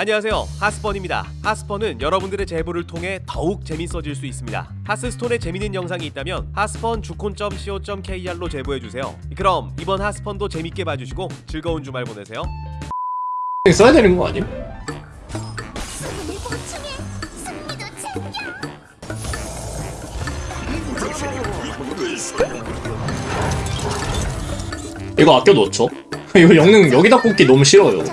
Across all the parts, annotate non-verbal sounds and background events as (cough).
안녕하세요 하스펀입니다 하스펀은 여러분들의 제보를 통해 더욱 재밌어질 수 있습니다 하스스톤에 재밌는 영상이 있다면 하스펀 주콘.co.kr로 제보해주세요 그럼 이번 하스펀도 재밌게 봐주시고 즐거운 주말 보내세요 써야 되는 거 아님? 이거 아껴 놓죠. (laughs) 이거 영능 여기다 꽂기 너무 싫어요.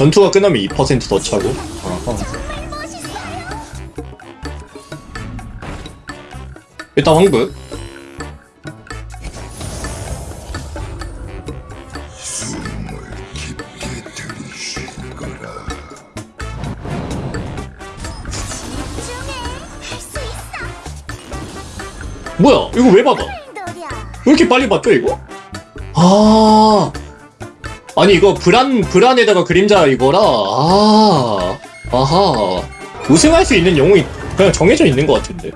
전투가 끝나면 2%더 차고. 아하. 정말 멋있어요 일단 황금. 뭐야? 이거 왜 받아? 왜 이렇게 빨리 받죠 이거? 아. 아니 이거 브란 브란에다가 그림자 이거라. 아. 아하. 우승할 수 있는 영웅이 그냥 정해져 있는 것 같은데.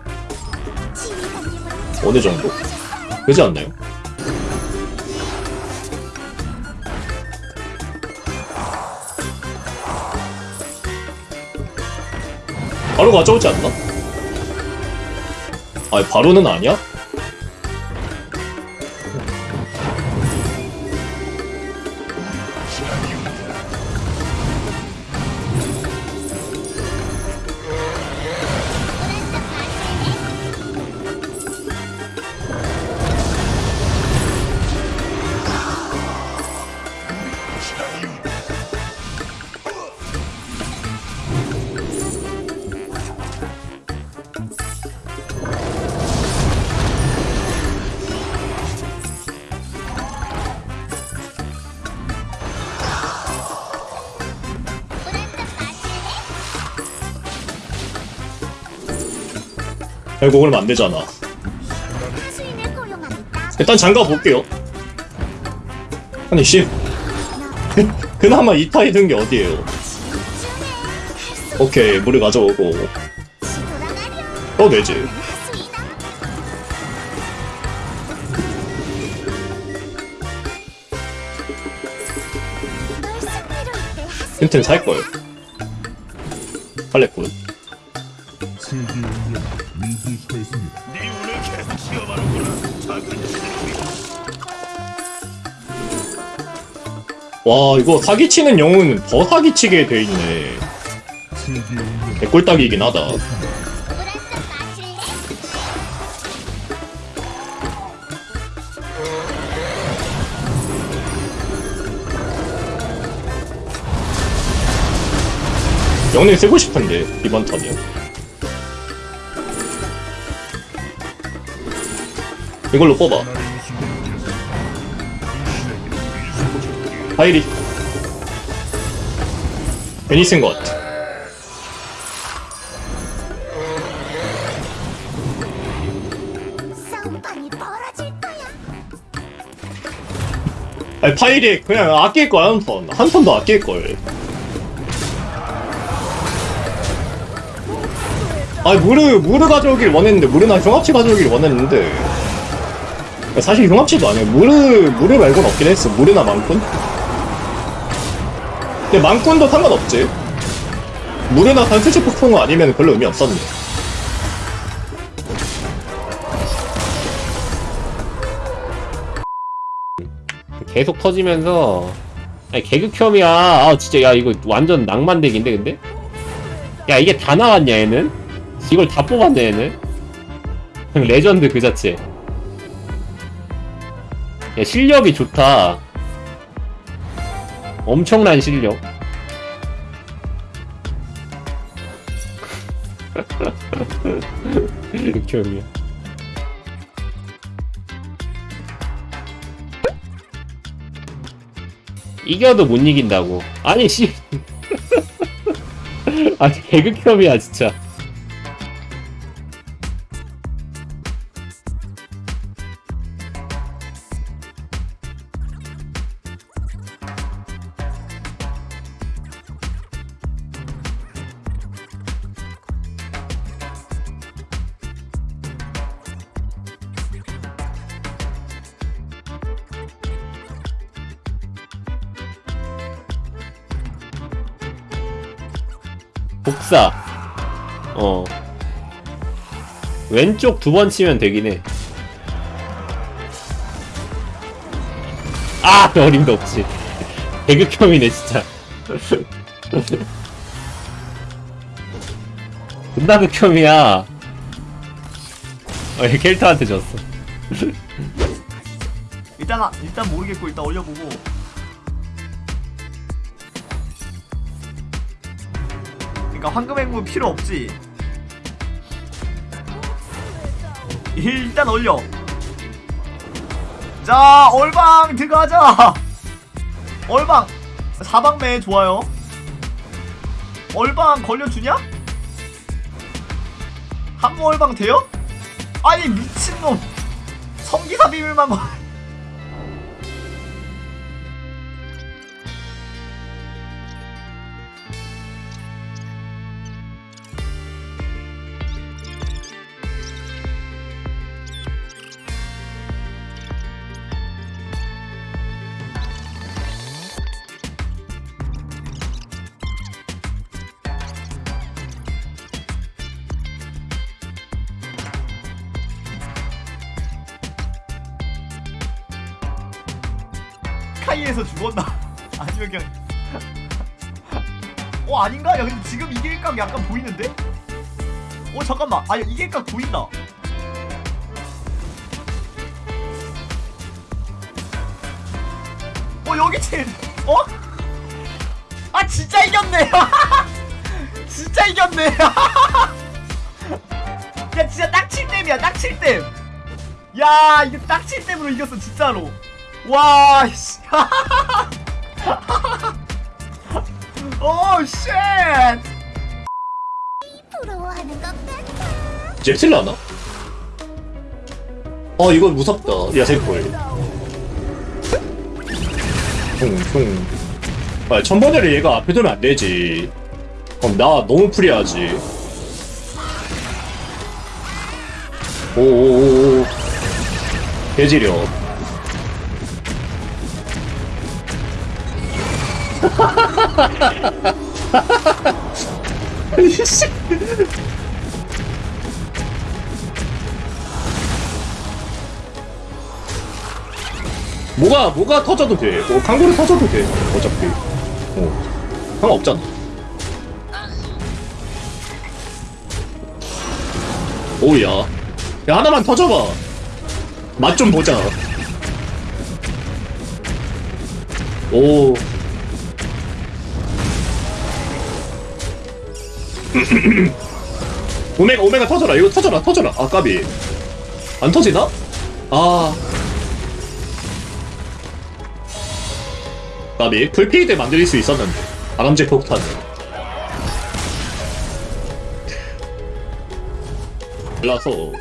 어느 정도? 그렇지 않나요? 바로 가져오지 않나? 아니 바로는 아니야? 결국은 안 되잖아. 일단 장가 볼게요. 아니 씨 그, (laughs) 그나마 이타이 든게 할수 오케이 물을 가져오고 돌아가렴 또 내지. 하수이 다널 승리로 이끌 하수인 힌트는 살 걸. 할래군. 세계 운명 위기했습니다. 와 이거 사기치는 영웅은 더 사기치게 돼 있네. 세계 운명 개꿀딱이긴 하다. 영웅 쓰고 싶은데 이번 턴이요. 이걸로 뽑아. 하이리. 괜히 쓴 것 같아. 싸움판이 벌어질 거야 아니 파이리 그냥 아낄 거야 한 턴. 한턴더 아낄 걸. 아니 무르 무르 가져오길 원했는데 무르나 흉합치 가져오길 원했는데 사실 흉합치도 아니야. 무르 무르 말고는 없긴 했어. 무르나 망꾼. 근데 망꾼도 상관없지. 무르나 단수치 폭풍 아니면 별로 의미 없었네. 계속 터지면서 아니 개그혐이야 아 진짜 야 이거 완전 낭만덱인데 근데 야 이게 다 나왔냐 얘는 이걸 다 뽑았네 얘는 (laughs) 레전드 그 자체 야 실력이 좋다 엄청난 실력 (laughs) 개그혐이야 이겨도 못 이긴다고. 아니 씨. (laughs) 아니 개그혐이야 진짜. 복사. 어. 왼쪽 두 번 치면 되긴 해. 아! (laughs) 어림도 없지. (laughs) 개극혐이네 진짜. (laughs) 존나 극혐이야. 어, 얘 캐릭터한테 졌어. 일단 아- 일단 모르겠고 일단 올려보고 그러니까 황금 행무 필요 없지. 일단 올려. 자 얼방 들어가자. 얼방. 사방매 좋아요. 얼방 걸려주냐? 한국 얼방 돼요? 아니 미친놈. 성기사 비밀만 걸 카이에서 죽었나? (laughs) 아니면 그냥 어 아닌가? 야 근데 지금 이길 각 약간 보이는데? 어 잠깐만 아니 이길 각 보인다 어 여기 진 어? 아 진짜 이겼네 (laughs) 진짜 이겼네 (laughs) 야 진짜 딱 7댐이야 딱 7댐 야 이게 딱 7댐으로 이겼어 진짜로 와, 씨. (laughs) 오, 쉣. 부러워하는 것 같아. 잽슬라나? 어 이거 무섭다 야생골 퉁퉁 아 천번에를 얘가 앞에 두면 안 되지 그럼 나 너무 프리하지 오오오오 개지력 이씨. (laughs) 뭐가 뭐가 터져도 돼. 뭐 강고를 터져도 돼. 어차피. 어. 상관없잖아. 오야. 야 하나만 터져봐. 맛 좀 보자. 오. (laughs) 오메가 오메가 터져라. 이거 터져라. 터져라. 아 까비. 안 터지나? 아. 나비 풀피드 만들 수 있었는데 바람제 폭탄 몰라서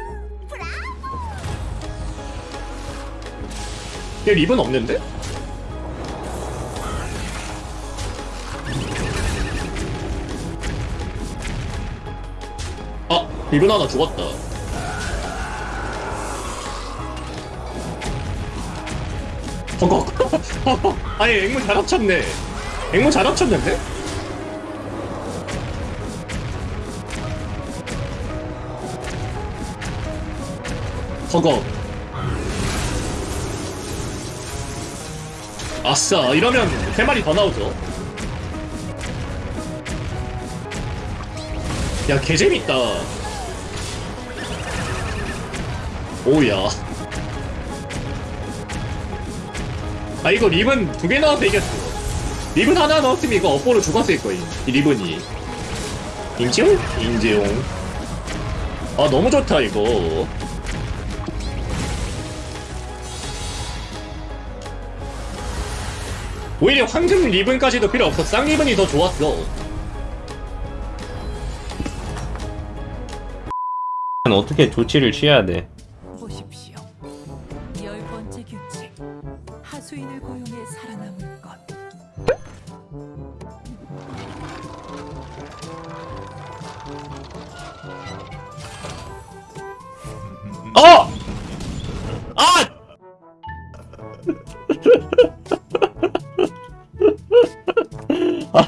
얘 립은 없는데? 아 립은 하나 죽었다. 허걱 (laughs) 아니 앵무 잘 합쳤네. 앵무 잘 합쳤는데? 허걱 아싸 이러면 세 마리 더 나오죠. 야 개재밌다 오야. 아 이거 립은 두개 나와서 이겼어. 립은 하나 넣었으면 이거 업보로 죽었을 거임 이 립은이. 인지용? 인지용. 아 너무 좋다 이거. 오히려 황금 리븐까지도 필요 없어. 쌍리븐이 더 좋았어. 어떻게 조치를 취해야 돼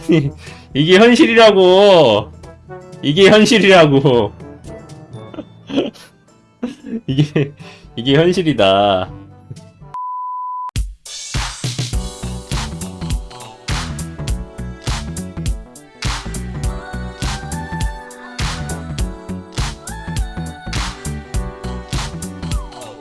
아니 이게 현실이라고. 이게 현실이라고. (laughs) 이게 이게 현실이다